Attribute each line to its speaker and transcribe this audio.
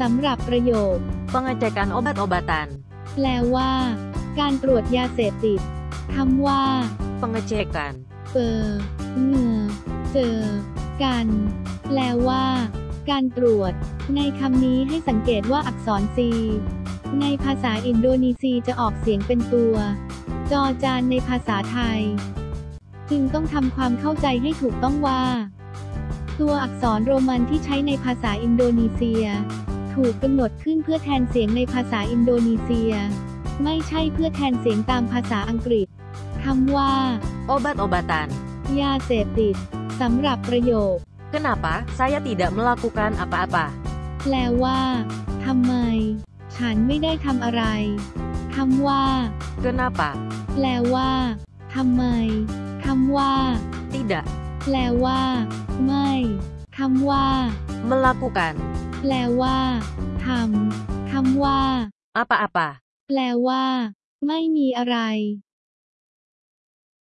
Speaker 1: สำหรับประโยค
Speaker 2: pengecekan obat-obatan,
Speaker 1: แปลว่า การตรวจยาเสพติดคำว่า
Speaker 2: pengecekan,
Speaker 1: เปอเงอเจอ กัน แปลว่า การตรวจ ในคำนี้ให้สังเกตว่าอักษร C ในภาษาอินโดนีเซียจะออกเสียงเป็นตัว จอจานในภาษาไทย จึงต้องทำความเข้าใจให้ถูกต้องว่า ตัวอักษรโรมันที่ใช้ในภาษาอินโดนีเซีย ถูกกำหนดขึ้นเพื่อแทนเสียงในภาษาอินโดนีเซีย ไม่ใช่เพื่อแทนเสียงตามภาษาอังกฤษคำว่า
Speaker 2: obat-obatan.
Speaker 1: ยาเสพติดสำหรับประโยค
Speaker 2: Kenapa saya tidak melakukan apa-apa?
Speaker 1: แปลว่าทำไม ฉันไม่ได้ทำอะไรคำว่า
Speaker 2: Kenapa
Speaker 1: แปลว่าทำไมคำว่า
Speaker 2: tidak
Speaker 1: แปลว่า ไม่คำว่า
Speaker 2: melakukan
Speaker 1: แปลว่าทำคำว่า
Speaker 2: apa-apa?
Speaker 1: แปลว่า ไม่มีอะไร